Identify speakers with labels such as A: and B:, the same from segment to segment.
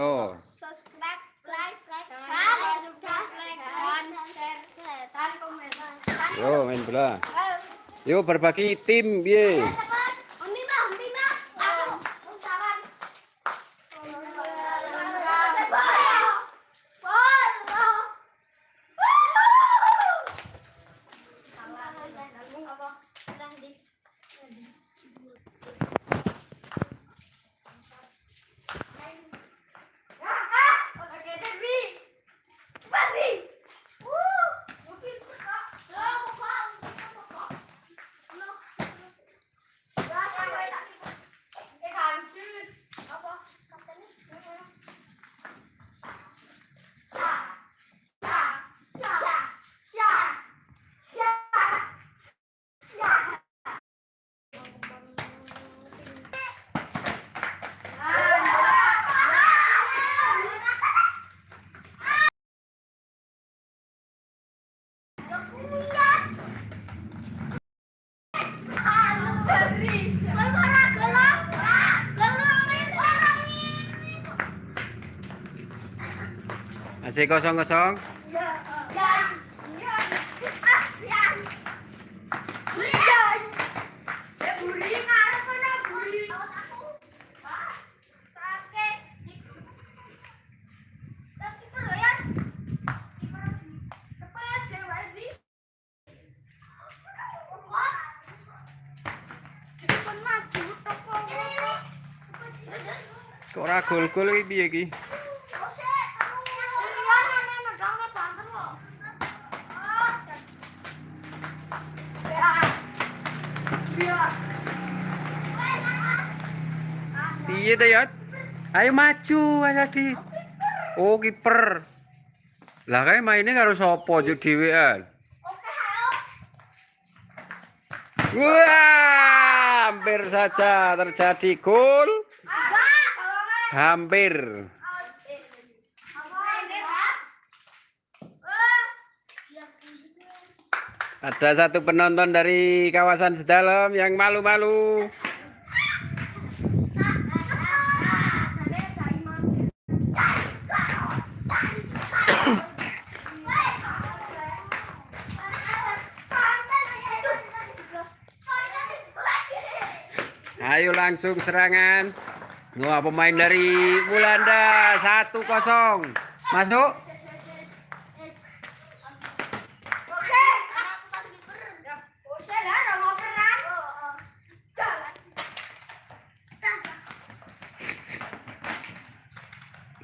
A: Oh.
B: subscribe, like.
A: Yo main bola. Yo berbagi tim, biye.
B: Undi
A: Masih kosong-kosong. Ora gol-gol iki piye iki? Piye to, Yot? Ayo maju, ayo di. Oh, kiper. Lah kae maine karo sapa juk dhewean? Wah, hampir saja terjadi gol. Hampir. Ada satu penonton dari kawasan Sedalam yang malu-malu. Ayo langsung serangan. Wah, pemain dari Bulanda 1-0. Masuk.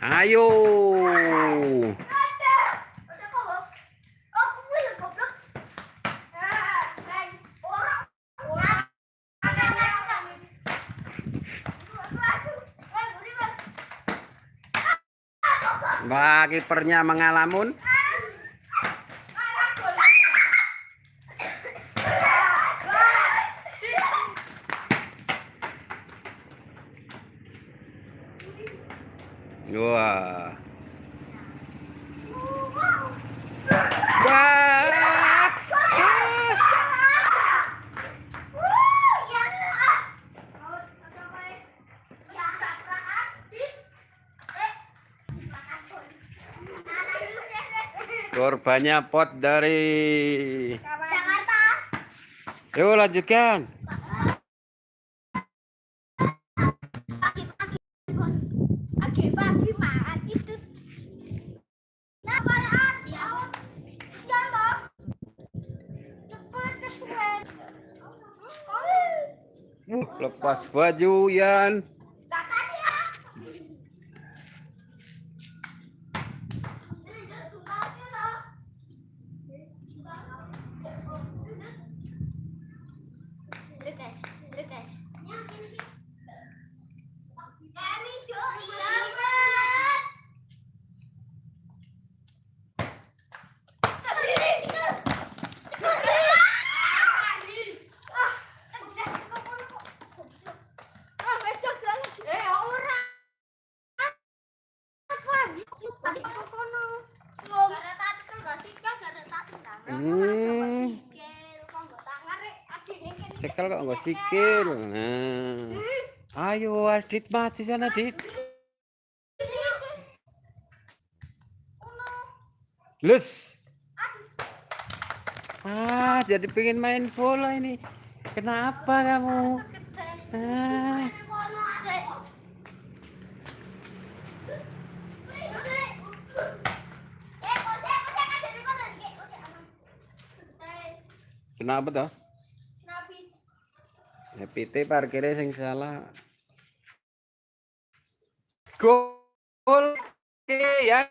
A: Ayo. Wah, kipernya mengalamun. Wah. Wah. Korbannya pot dari
B: Jakarta.
A: Yuk lanjutkan.
B: Pagi-pagi
A: lepas baju Yan.
B: Guys, guys.
A: Cekel kok nggak sikil. Nah. Ayo Adit maju sana Adit. Lus. Ah, jadi pengen main bola ini. Kenapa kamu? Ah. Kenapa tuh? Ya PT parkirnya sing salah. Gol ya.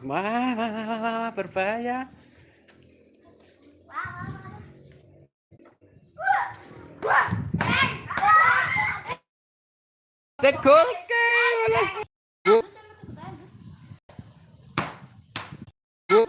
A: Wah, berbahaya. Tek gol ke. Gol. Gol.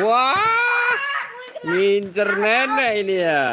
A: Wah. Ngincer nenek ini ya.